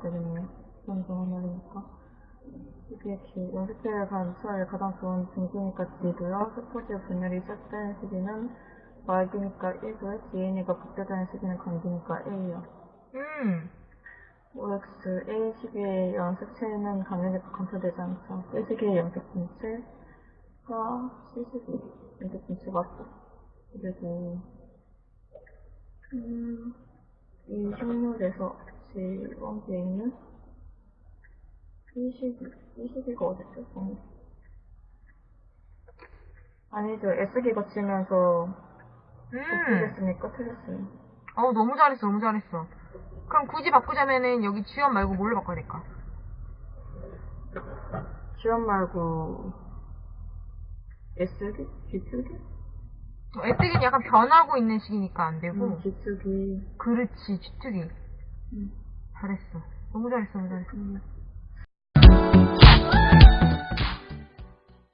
그런 경험이니까. 이게 기, 연습회를 간 수학의 가장 좋은 등수니까 D고요. 스포츠 분열이 시작되는 시기는 말기니까 1고요. DNA가 복제되는 시기는 감기니까 A요. 음. OX A 시기의 연습체는 감염에 감소되지 않죠. B 시기의 연습분체가 C 시기 연습분체 맞죠. 그리고 음, 이 식물에서 지원기에 있는 B 시기, B 시기가 어딨죠? 어. 아니죠. S기 거치면서 음. 복제됐으니까 틀렸어요. 어, 너무 잘했어, 너무 잘했어. 그럼 굳이 바꾸자면은 여기 지원 말고 뭘로 바꿔야 될까? 지원 말고 S기? G축이? 어, 애뜨기는 약간 변하고 있는 시기니까 안 되고. 음, G축이 그렇지, 주특이. 음. 잘했어. 너무 잘했어, 너무 잘했어. 음.